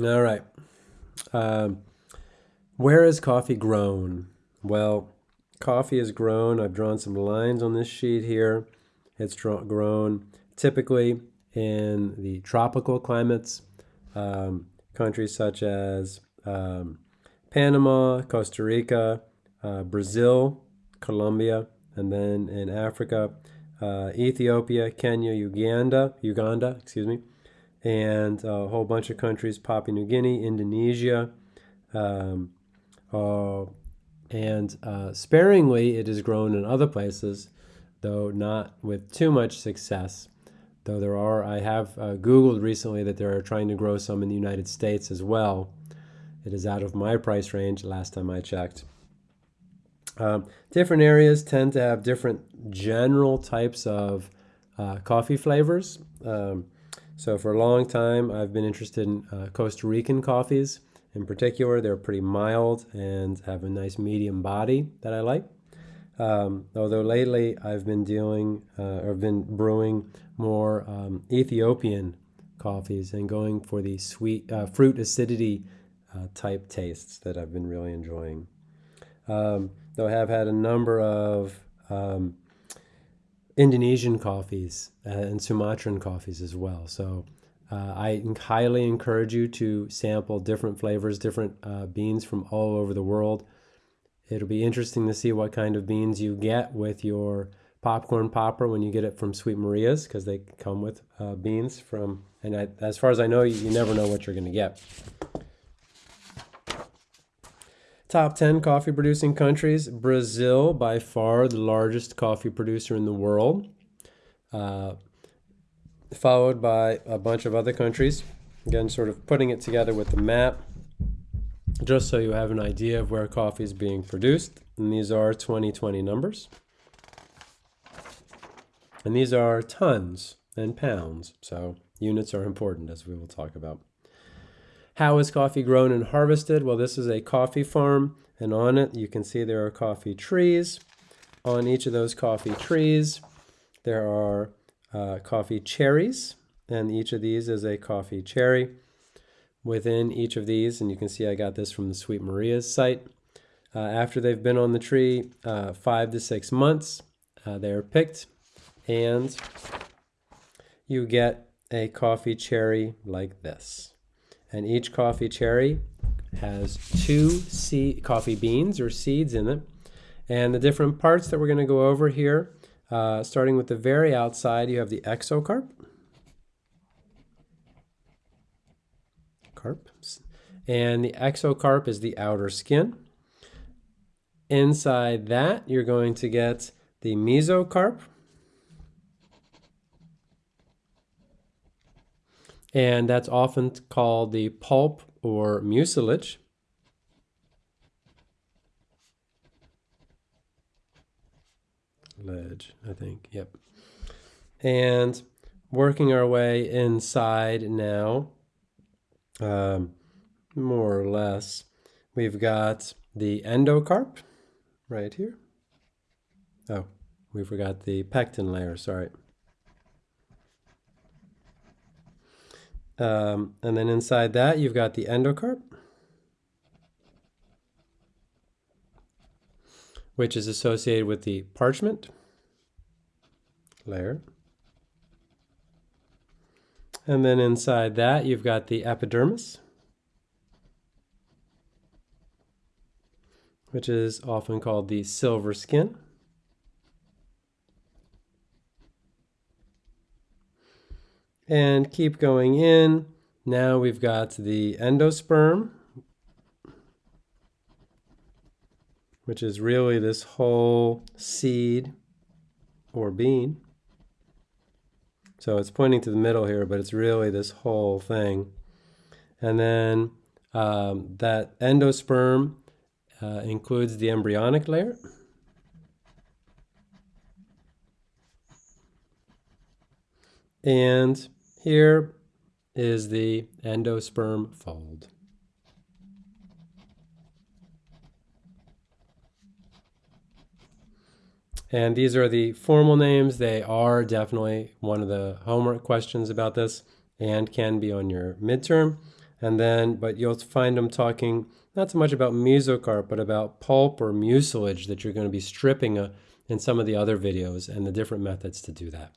All right. Um, where is coffee grown? Well, coffee is grown. I've drawn some lines on this sheet here. It's grown typically in the tropical climates, um, countries such as um, Panama, Costa Rica, uh, Brazil, Colombia, and then in Africa, uh, Ethiopia, Kenya, Uganda, Uganda, excuse me, and a whole bunch of countries, Papua New Guinea, Indonesia, um, uh, and uh, sparingly it is grown in other places, though not with too much success. Though there are, I have uh, Googled recently that they are trying to grow some in the United States as well. It is out of my price range last time I checked. Um, different areas tend to have different general types of uh, coffee flavors. Um, so for a long time, I've been interested in uh, Costa Rican coffees. In particular, they're pretty mild and have a nice medium body that I like. Um, although lately I've been dealing uh, or been brewing more um, Ethiopian coffees and going for the sweet uh, fruit acidity uh, type tastes that I've been really enjoying. Um, though I have had a number of um, Indonesian coffees uh, and Sumatran coffees as well. So uh, I highly encourage you to sample different flavors, different uh, beans from all over the world. It'll be interesting to see what kind of beans you get with your popcorn popper when you get it from Sweet Maria's because they come with uh, beans from, and I, as far as I know, you, you never know what you're going to get. Top 10 coffee producing countries Brazil, by far the largest coffee producer in the world, uh, followed by a bunch of other countries. Again, sort of putting it together with the map, just so you have an idea of where coffee is being produced. And these are 2020 numbers. And these are tons and pounds, so units are important as we will talk about. How is coffee grown and harvested? Well, this is a coffee farm, and on it you can see there are coffee trees. On each of those coffee trees, there are uh, coffee cherries, and each of these is a coffee cherry. Within each of these, and you can see I got this from the Sweet Maria's site, uh, after they've been on the tree uh, five to six months, uh, they are picked, and you get a coffee cherry like this and each coffee cherry has two seed, coffee beans or seeds in it. And the different parts that we're going to go over here, uh, starting with the very outside, you have the exocarp. Carp. And the exocarp is the outer skin. Inside that, you're going to get the mesocarp, and that's often called the pulp or mucilage. Ledge, I think, yep. And working our way inside now, um, more or less, we've got the endocarp right here. Oh, we forgot the pectin layer, sorry. Um, and then inside that, you've got the endocarp, which is associated with the parchment layer. And then inside that, you've got the epidermis, which is often called the silver skin. And keep going in. Now we've got the endosperm, which is really this whole seed or bean. So it's pointing to the middle here, but it's really this whole thing. And then um, that endosperm uh, includes the embryonic layer. And here is the endosperm fold. And these are the formal names. They are definitely one of the homework questions about this and can be on your midterm. And then, but you'll find them talking not so much about mesocarp, but about pulp or mucilage that you're going to be stripping uh, in some of the other videos and the different methods to do that.